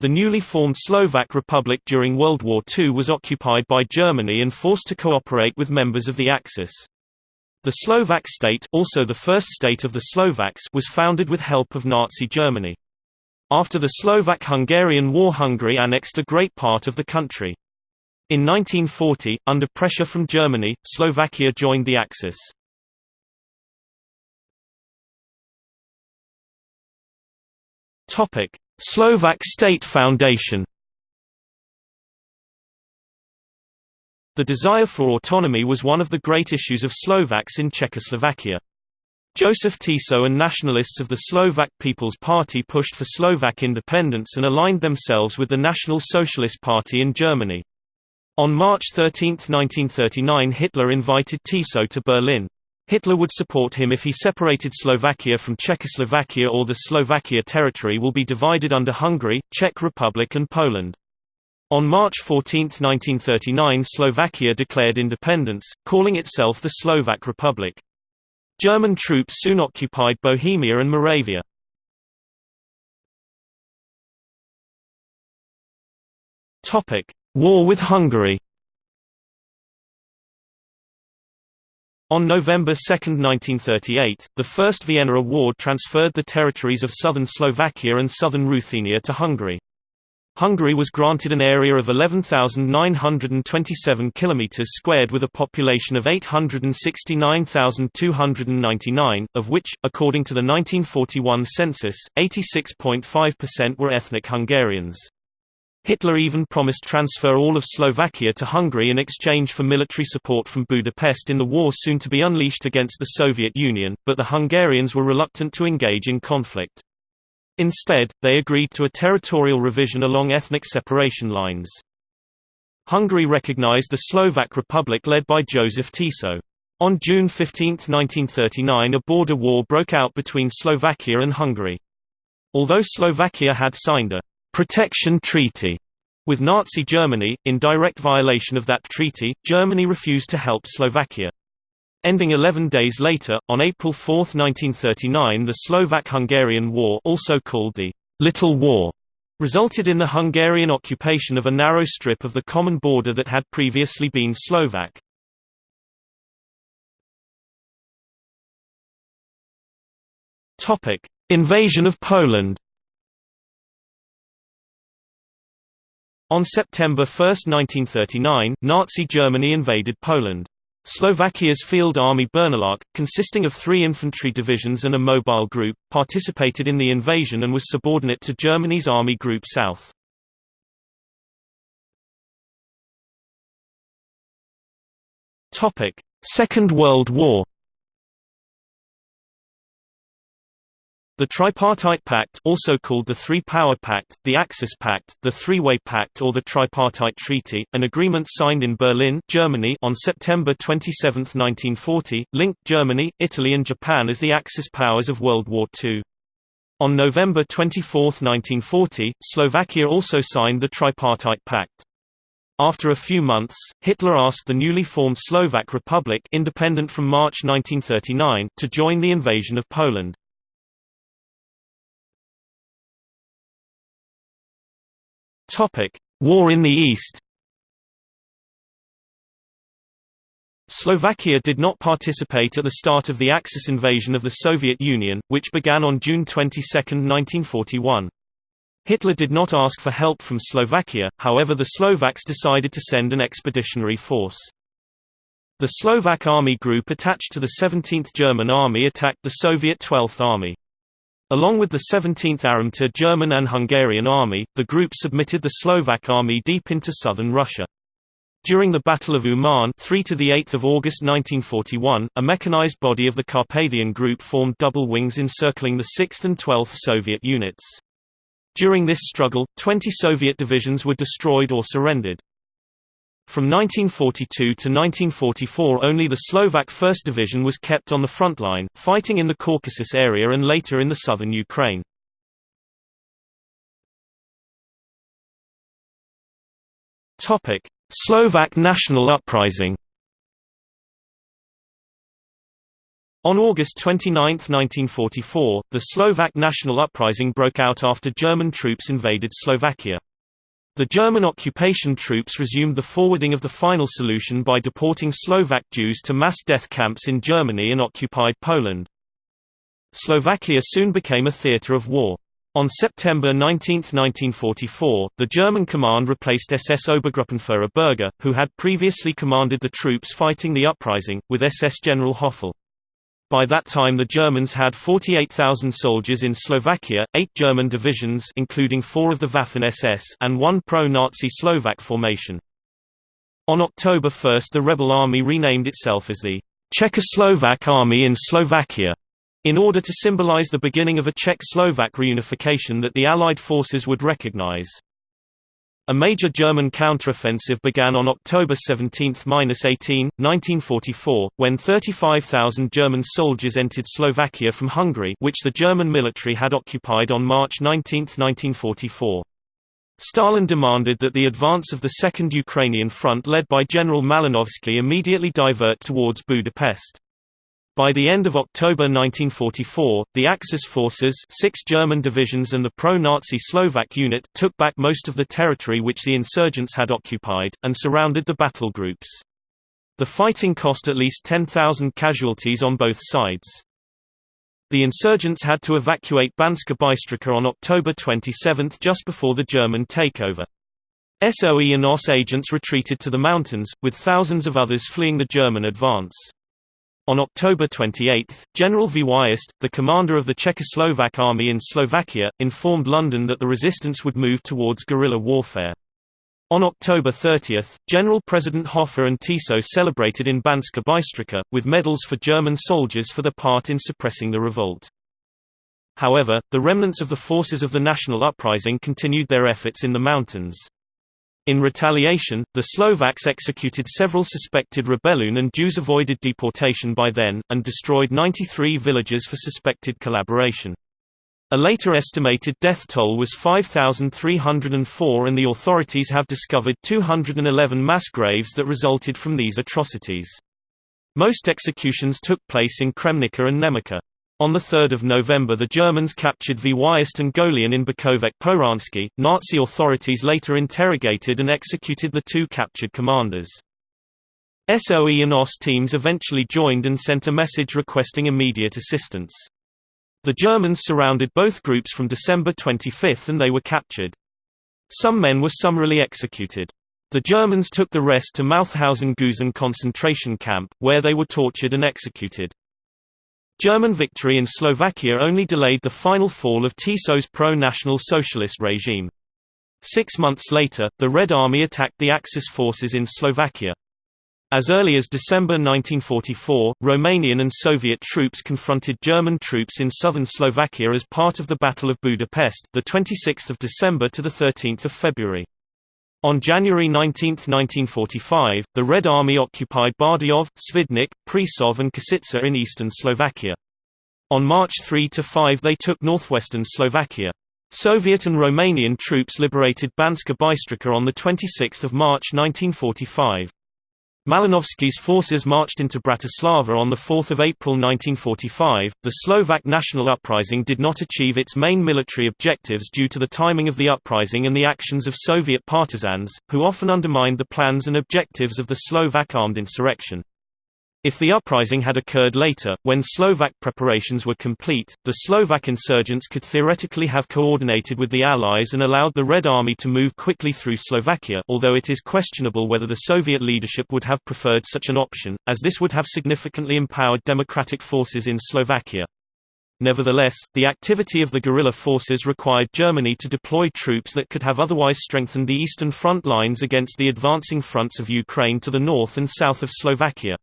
The newly formed Slovak Republic during World War II was occupied by Germany and forced to cooperate with members of the Axis. The Slovak state also the first state of the Slovaks was founded with help of Nazi Germany. After the Slovak-Hungarian War Hungary annexed a great part of the country. In 1940, under pressure from Germany, Slovakia joined the Axis. Topic: Slovak State Foundation The desire for autonomy was one of the great issues of Slovaks in Czechoslovakia. Joseph Tiso and nationalists of the Slovak People's Party pushed for Slovak independence and aligned themselves with the National Socialist Party in Germany. On March 13, 1939 Hitler invited Tiso to Berlin. Hitler would support him if he separated Slovakia from Czechoslovakia or the Slovakia territory will be divided under Hungary, Czech Republic and Poland. On March 14, 1939 Slovakia declared independence, calling itself the Slovak Republic. German troops soon occupied Bohemia and Moravia. War with Hungary On November 2, 1938, the First Vienna Award transferred the territories of southern Slovakia and southern Ruthenia to Hungary. Hungary was granted an area of 11,927 km squared with a population of 869,299, of which, according to the 1941 census, 86.5% were ethnic Hungarians. Hitler even promised transfer all of Slovakia to Hungary in exchange for military support from Budapest in the war soon to be unleashed against the Soviet Union, but the Hungarians were reluctant to engage in conflict. Instead, they agreed to a territorial revision along ethnic separation lines. Hungary recognized the Slovak Republic led by Joseph Tiso. On June 15, 1939 a border war broke out between Slovakia and Hungary. Although Slovakia had signed a protection treaty with Nazi Germany, in direct violation of that treaty, Germany refused to help Slovakia. Ending 11 days later, on April 4, 1939 the Slovak-Hungarian War also called the Little War resulted in the Hungarian occupation of a narrow strip of the common border that had previously been Slovak. Invasion of Poland On September 1, 1939, Nazi Germany invaded Poland. Slovakia's Field Army Bernolák, consisting of three infantry divisions and a mobile group, participated in the invasion and was subordinate to Germany's Army Group South. Second World War The Tripartite Pact also called the Three-Power Pact, the Axis Pact, the Three-Way Pact or the Tripartite Treaty, an agreement signed in Berlin Germany on September 27, 1940, linked Germany, Italy and Japan as the Axis powers of World War II. On November 24, 1940, Slovakia also signed the Tripartite Pact. After a few months, Hitler asked the newly formed Slovak Republic independent from March 1939 to join the invasion of Poland. Topic: War in the East. Slovakia did not participate at the start of the Axis invasion of the Soviet Union, which began on June 22, 1941. Hitler did not ask for help from Slovakia, however the Slovaks decided to send an expeditionary force. The Slovak Army Group attached to the 17th German Army attacked the Soviet 12th Army. Along with the 17th Armata German and Hungarian Army, the group submitted the Slovak army deep into southern Russia. During the Battle of Uman 3 to the 8th of August 1941, a mechanized body of the Carpathian Group formed double wings encircling the 6th and 12th Soviet units. During this struggle, 20 Soviet divisions were destroyed or surrendered. From 1942 to 1944 only the Slovak 1st Division was kept on the front line, fighting in the Caucasus area and later in the southern Ukraine. Slovak national uprising On August 29, 1944, the Slovak national uprising broke out after German troops invaded Slovakia. The German occupation troops resumed the forwarding of the final solution by deporting Slovak Jews to mass death camps in Germany and occupied Poland. Slovakia soon became a theatre of war. On September 19, 1944, the German command replaced SS Obergruppenführer Berger, who had previously commanded the troops fighting the uprising, with SS General Höfle. By that time the Germans had 48,000 soldiers in Slovakia, eight German divisions including four of the Waffen-SS and one pro-Nazi Slovak formation. On October 1 the rebel army renamed itself as the Czechoslovak Army in Slovakia, in order to symbolize the beginning of a Czech-Slovak reunification that the Allied forces would recognize. A major German counteroffensive began on October 17–18, 1944, when 35,000 German soldiers entered Slovakia from Hungary which the German military had occupied on March 19, 1944. Stalin demanded that the advance of the Second Ukrainian Front led by General Malinovsky immediately divert towards Budapest. By the end of October 1944, the Axis forces six German divisions and the pro-Nazi Slovak unit took back most of the territory which the insurgents had occupied, and surrounded the battle groups. The fighting cost at least 10,000 casualties on both sides. The insurgents had to evacuate Banska Bystrica on October 27 just before the German takeover. SOE and OSS agents retreated to the mountains, with thousands of others fleeing the German advance. On October 28, General Viest, the commander of the Czechoslovak army in Slovakia, informed London that the resistance would move towards guerrilla warfare. On October 30, General President Hofer and Tiso celebrated in Banska Bystrica, with medals for German soldiers for their part in suppressing the revolt. However, the remnants of the forces of the national uprising continued their efforts in the mountains. In retaliation, the Slovaks executed several suspected rebellion and Jews avoided deportation by then, and destroyed 93 villages for suspected collaboration. A later estimated death toll was 5,304 and the authorities have discovered 211 mass graves that resulted from these atrocities. Most executions took place in Kremnica and Nemecká. On 3 November the Germans captured and Golian in Bukovec Pohronský. Nazi authorities later interrogated and executed the two captured commanders. SOE and OSS teams eventually joined and sent a message requesting immediate assistance. The Germans surrounded both groups from December 25 and they were captured. Some men were summarily executed. The Germans took the rest to Mauthausen-Gusen concentration camp, where they were tortured and executed. German victory in Slovakia only delayed the final fall of Tiso's pro-national socialist regime. Six months later, the Red Army attacked the Axis forces in Slovakia. As early as December 1944, Romanian and Soviet troops confronted German troops in southern Slovakia as part of the Battle of Budapest, the 26th of December to the 13th of February. On January 19, 1945, the Red Army occupied Bardejov, Svidnik, Prešov and Košice in eastern Slovakia. On March 3–5 they took northwestern Slovakia. Soviet and Romanian troops liberated Banska Bystrica on 26 March 1945. Malinovsky's forces marched into Bratislava on 4 April 1945. The Slovak national uprising did not achieve its main military objectives due to the timing of the uprising and the actions of Soviet partisans, who often undermined the plans and objectives of the Slovak armed insurrection. If the uprising had occurred later, when Slovak preparations were complete, the Slovak insurgents could theoretically have coordinated with the Allies and allowed the Red Army to move quickly through Slovakia although it is questionable whether the Soviet leadership would have preferred such an option, as this would have significantly empowered democratic forces in Slovakia. Nevertheless, the activity of the guerrilla forces required Germany to deploy troops that could have otherwise strengthened the eastern front lines against the advancing fronts of Ukraine to the north and south of Slovakia.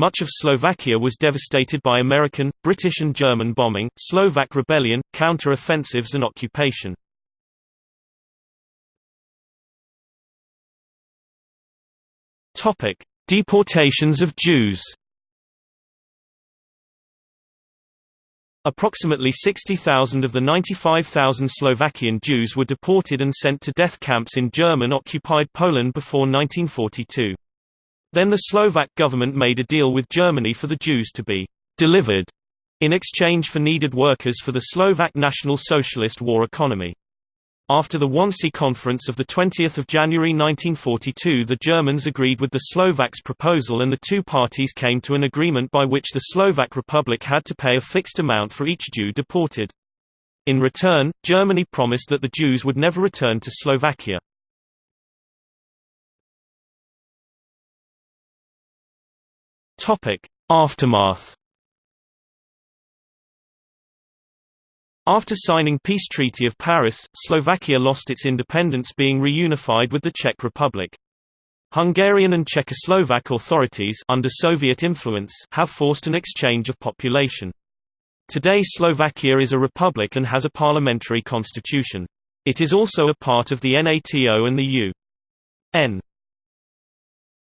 Much of Slovakia was devastated by American, British and German bombing, Slovak rebellion, counter-offensives and occupation. Deportations of Jews Approximately 60,000 of the 95,000 Slovakian Jews were deported and sent to death camps in German-occupied Poland before 1942. Then the Slovak government made a deal with Germany for the Jews to be delivered in exchange for needed workers for the Slovak National Socialist war economy. After the Wannsee Conference of 20 January 1942 the Germans agreed with the Slovaks' proposal and the two parties came to an agreement by which the Slovak Republic had to pay a fixed amount for each Jew deported. In return, Germany promised that the Jews would never return to Slovakia. Aftermath After signing Peace Treaty of Paris, Slovakia lost its independence being reunified with the Czech Republic. Hungarian and Czechoslovak authorities under Soviet influence have forced an exchange of population. Today Slovakia is a republic and has a parliamentary constitution. It is also a part of the NATO and the U.N.